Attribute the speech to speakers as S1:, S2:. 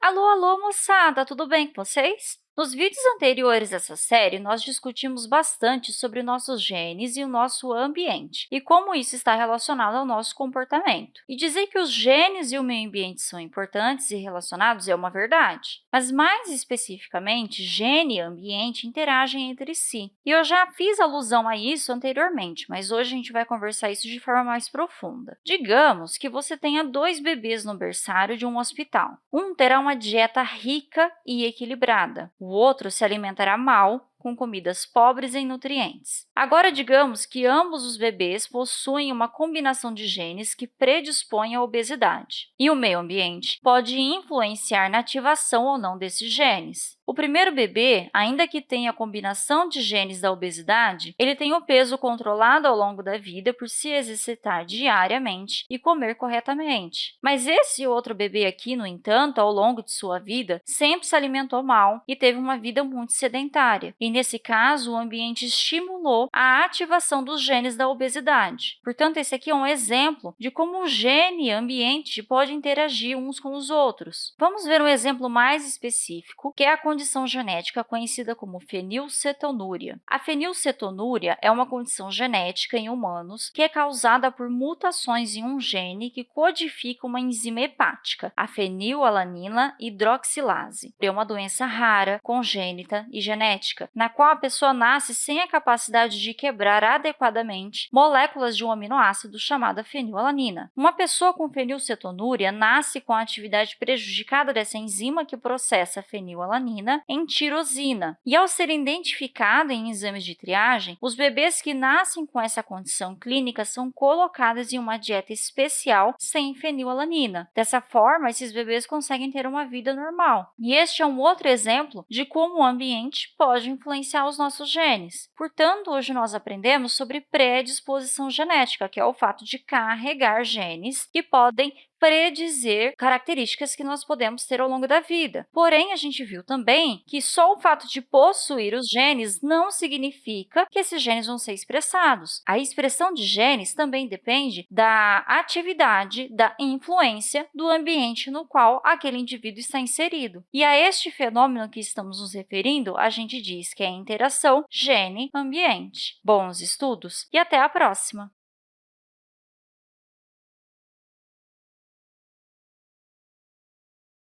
S1: Alô, alô, moçada! Tudo bem com vocês? Nos vídeos anteriores dessa série, nós discutimos bastante sobre nossos genes e o nosso ambiente e como isso está relacionado ao nosso comportamento. E dizer que os genes e o meio ambiente são importantes e relacionados é uma verdade, mas mais especificamente, gene e ambiente interagem entre si. E eu já fiz alusão a isso anteriormente, mas hoje a gente vai conversar isso de forma mais profunda. Digamos que você tenha dois bebês no berçário de um hospital. Um terá uma dieta rica e equilibrada, o outro se alimentará mal, com comidas pobres em nutrientes. Agora, digamos que ambos os bebês possuem uma combinação de genes que predispõe à obesidade, e o meio ambiente pode influenciar na ativação ou não desses genes. O primeiro bebê, ainda que tenha a combinação de genes da obesidade, ele tem o peso controlado ao longo da vida por se exercitar diariamente e comer corretamente. Mas esse outro bebê aqui, no entanto, ao longo de sua vida, sempre se alimentou mal e teve uma vida muito sedentária. E, nesse caso, o ambiente estimulou a ativação dos genes da obesidade. Portanto, esse aqui é um exemplo de como o gene e ambiente podem interagir uns com os outros. Vamos ver um exemplo mais específico, que é a condição genética conhecida como fenilcetonúria. A fenilcetonúria é uma condição genética em humanos que é causada por mutações em um gene que codifica uma enzima hepática, a fenilalanina hidroxilase. É uma doença rara, congênita e genética, na qual a pessoa nasce sem a capacidade de quebrar adequadamente moléculas de um aminoácido chamada fenilalanina. Uma pessoa com fenilcetonúria nasce com a atividade prejudicada dessa enzima que processa a fenilalanina em tirosina. E ao ser identificado em exames de triagem, os bebês que nascem com essa condição clínica são colocados em uma dieta especial sem fenilalanina. Dessa forma, esses bebês conseguem ter uma vida normal. E este é um outro exemplo de como o ambiente pode influenciar os nossos genes. Portanto, hoje nós aprendemos sobre predisposição genética, que é o fato de carregar genes que podem predizer características que nós podemos ter ao longo da vida. Porém, a gente viu também que só o fato de possuir os genes não significa que esses genes vão ser expressados. A expressão de genes também depende da atividade, da influência do ambiente no qual aquele indivíduo está inserido. E a este fenômeno que estamos nos referindo, a gente diz que é a interação gene-ambiente. Bons estudos e até a próxima!